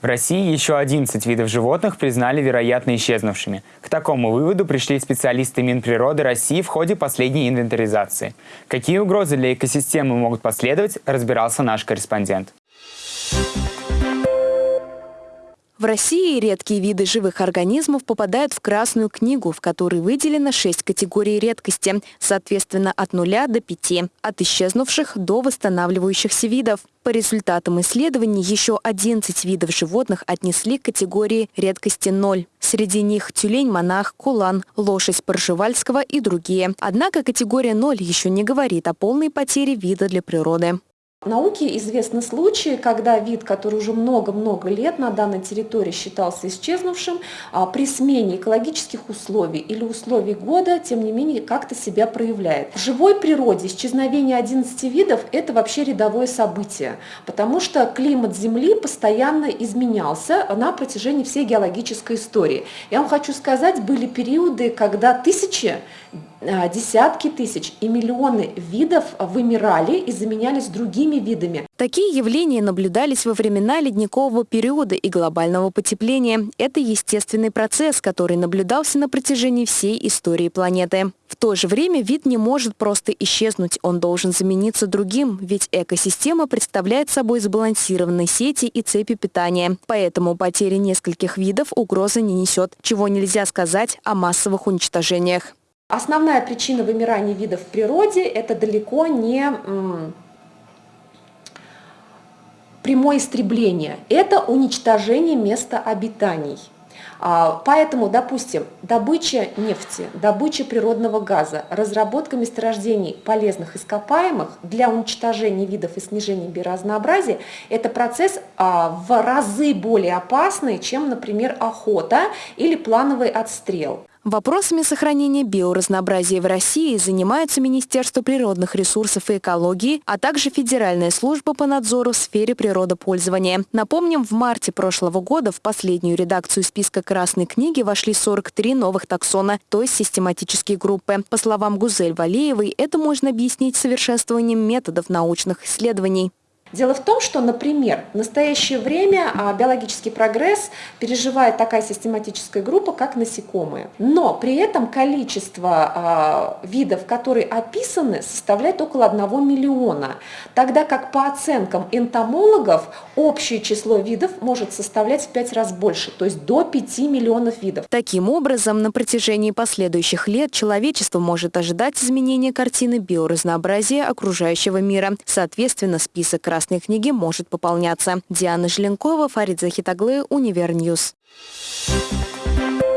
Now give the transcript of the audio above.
В России еще 11 видов животных признали вероятно исчезнувшими. К такому выводу пришли специалисты Минприроды России в ходе последней инвентаризации. Какие угрозы для экосистемы могут последовать, разбирался наш корреспондент. В России редкие виды живых организмов попадают в Красную книгу, в которой выделено 6 категорий редкости, соответственно от 0 до 5, от исчезнувших до восстанавливающихся видов. По результатам исследований еще 11 видов животных отнесли к категории редкости 0. Среди них тюлень-монах, кулан, лошадь Поржевальского и другие. Однако категория 0 еще не говорит о полной потере вида для природы. Науке известны случаи, когда вид, который уже много-много лет на данной территории считался исчезнувшим, а, при смене экологических условий или условий года, тем не менее, как-то себя проявляет. В живой природе исчезновение 11 видов – это вообще рядовое событие, потому что климат Земли постоянно изменялся на протяжении всей геологической истории. Я вам хочу сказать, были периоды, когда тысячи а, десятки тысяч и миллионы видов вымирали и заменялись другими видами. Такие явления наблюдались во времена ледникового периода и глобального потепления. Это естественный процесс, который наблюдался на протяжении всей истории планеты. В то же время вид не может просто исчезнуть, он должен замениться другим, ведь экосистема представляет собой сбалансированные сети и цепи питания. Поэтому потери нескольких видов угрозы не несет, чего нельзя сказать о массовых уничтожениях. Основная причина вымирания видов в природе – это далеко не прямое истребление, это уничтожение места обитаний. А, поэтому, допустим, добыча нефти, добыча природного газа, разработка месторождений полезных ископаемых для уничтожения видов и снижения биоразнообразия – это процесс а, в разы более опасный, чем, например, охота или плановый отстрел. Вопросами сохранения биоразнообразия в России занимаются Министерство природных ресурсов и экологии, а также Федеральная служба по надзору в сфере природопользования. Напомним, в марте прошлого года в последнюю редакцию списка Красной книги вошли 43 новых таксона, то есть систематические группы. По словам Гузель Валеевой, это можно объяснить совершенствованием методов научных исследований. Дело в том, что, например, в настоящее время а, биологический прогресс переживает такая систематическая группа, как насекомые. Но при этом количество а, видов, которые описаны, составляет около 1 миллиона, тогда как по оценкам энтомологов общее число видов может составлять в 5 раз больше, то есть до 5 миллионов видов. Таким образом, на протяжении последующих лет человечество может ожидать изменения картины биоразнообразия окружающего мира. Соответственно, список раз Красной книги может пополняться. Диана Желенкова, Фарид Захитаглы, Univer News. Thank you